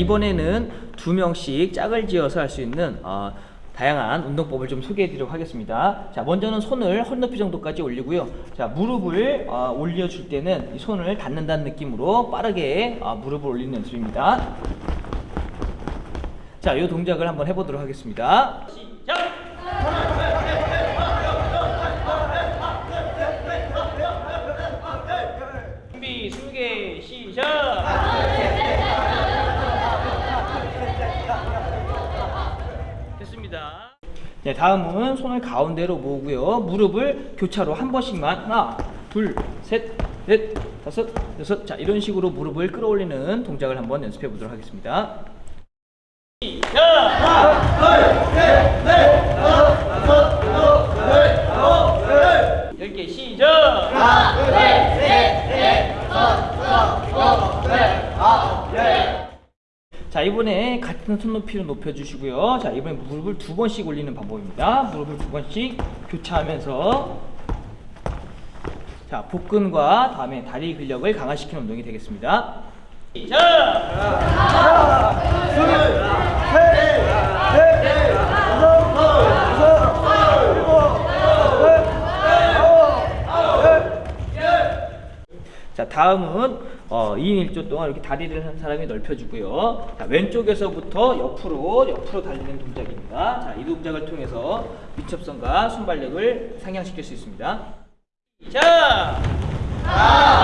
자 이번에는 두 명씩 짝을 지어서 할 수 있는 어, 다양한 운동법을 좀 소개해드리도록 하겠습니다. 자 먼저는 손을 허리높이 정도까지 올리고요. 자 무릎을 어, 올려줄 때는 이 손을 닿는다는 느낌으로 빠르게 어, 무릎을 올리는 연습입니다. 자, 이 동작을 한번 해보도록 하겠습니다. 시작! 준비, 숨게, 시작! 됐습니다. 네, 다음은 손을 가운데로 모으고요. 무릎을 교차로 한 번씩만 하나, 둘, 셋, 넷, 다섯, 여섯 자 이런 식으로 무릎을 끌어올리는 동작을 한번 연습해 보도록 하겠습니다. 열개 시작! 자 이번에 같은 손 높이로 높여주시고요. 자 이번에 무릎을 두 번씩 올리는 방법입니다. 무릎을 두 번씩 교차하면서 자 복근과 다음에 다리 근력을 강화시키는 운동이 되겠습니다. 자 다음은 어, 2인 1조 동안 이렇게 다리를 한 사람이 넓혀주고요. 자, 왼쪽에서부터 옆으로 옆으로 달리는 동작입니다. 자, 이 동작을 통해서 민첩성과 순발력을 상향시킬 수 있습니다. 자, 자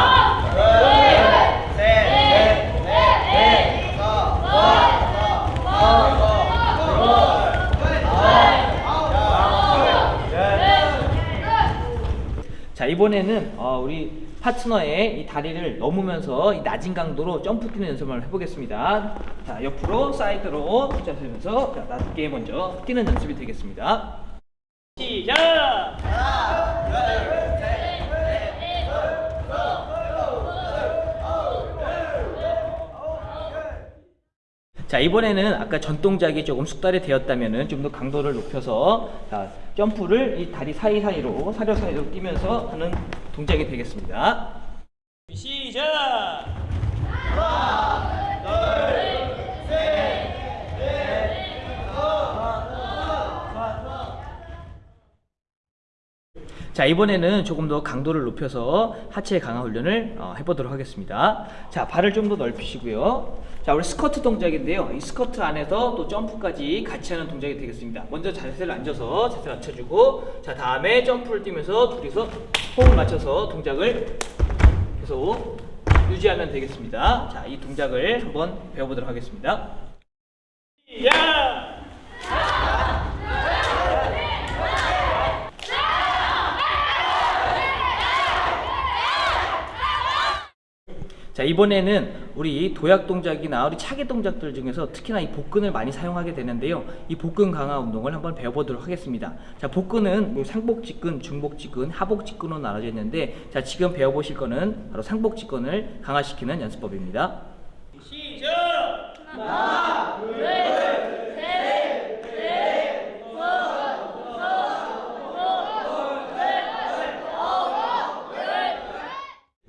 이번에는 어, 우리 파트너의 이 다리를 넘으면서 이 낮은 강도로 점프 뛰는 연습을 해보겠습니다. 자 옆으로 사이드로 자, 낮게 먼저 뛰는 연습이 되겠습니다. 시작! 자 이번에는 아까 전 동작이 조금 숙달이 되었다면은 좀 더 강도를 높여서 자, 점프를 이 다리 사이사이로 사려 사이로 뛰면서 하는 동작이 되겠습니다. 시작! 자 이번에는 조금 더 강도를 높여서 하체 강화 훈련을 어, 해보도록 하겠습니다 자 발을 좀 더 넓히시고요 자 우리 스쿼트 동작인데요. 이 스쿼트 안에서 또 점프까지 같이 하는 동작이 되겠습니다. 먼저 자세를 앉아서 자세를 낮춰주고 자 다음에 점프를 뛰면서 둘이서 호흡을 맞춰서 동작을 계속 유지하면 되겠습니다. 자이 동작을 한번 배워보도록 하겠습니다. 시작! 자 이번에는 우리 도약 동작이나 우리 차기 동작들 중에서 특히나 이 복근을 많이 사용하게 되는데요. 이 복근 강화 운동을 한번 배워보도록 하겠습니다. 자 복근은 뭐 상복직근, 중복직근, 하복직근으로 나눠져 있는데 자 지금 배워보실 거는 바로 상복직근을 강화시키는 연습법입니다. 시작!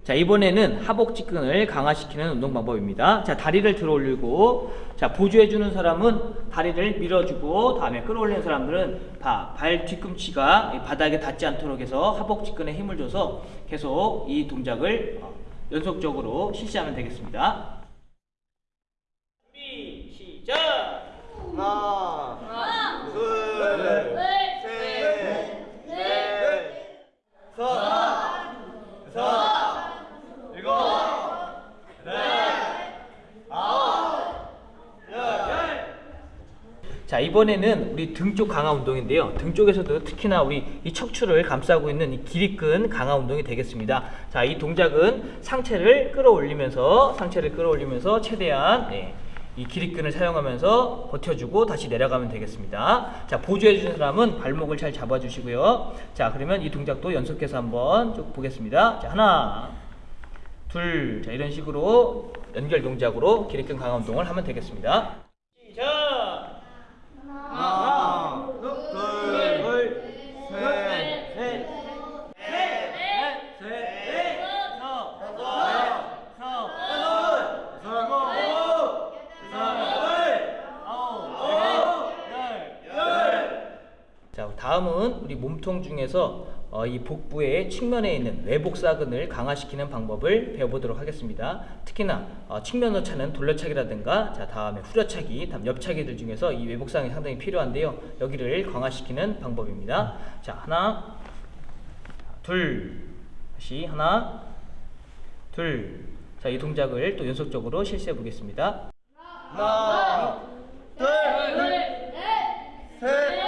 자 이번에는 하복직근을 강화시키는 운동 방법입니다. 자 다리를 들어 올리고 자 보조해 주는 사람은 다리를 밀어주고 다음에 끌어올리는 사람들은 다발 뒤꿈치가 이 바닥에 닿지 않도록 해서 하복직근에 힘을 줘서 계속 이 동작을 어, 연속적으로 실시하면 되겠습니다 준비 시작 하나, 둘, 셋, 넷, 다섯, 여섯, 일곱, 여덟, 아홉, 열. 자 이번에는 우리 등 쪽 강화 운동인데요. 등 쪽에서도 특히나 우리 이 척추를 감싸고 있는 이 기립근 강화 운동이 되겠습니다. 자 이 동작은 상체를 끌어올리면서 상체를 끌어올리면서 최대한 예, 이 기립근을 사용하면서 버텨주고 다시 내려가면 되겠습니다. 자 보조해 주는 사람은 발목을 잘 잡아 주시고요. 자 그러면 이 동작도 연속해서 한번 쭉 보겠습니다. 자 하나 둘 자 이런 식으로 연결 동작으로 기립근 강화 운동을 하면 되겠습니다 시작 하나, 둘, 셋, 넷, 넷, 셋, 다섯, 여섯, 일곱, 여덟, 다음은 우리 몸통 중에서 어, 이 복부의 측면에 있는 외복사근을 강화시키는 방법을 배워보도록 하겠습니다. 특히나 어, 측면으로 차는 돌려차기라든가 자 다음에 후려차기, 다음 옆차기들 중에서 이 외복사근이 상당히 필요한데요. 여기를 강화시키는 방법입니다. 자 하나, 둘, 다시 하나, 둘. 자 이 동작을 또 연속적으로 실시해 보겠습니다. 하나, 둘,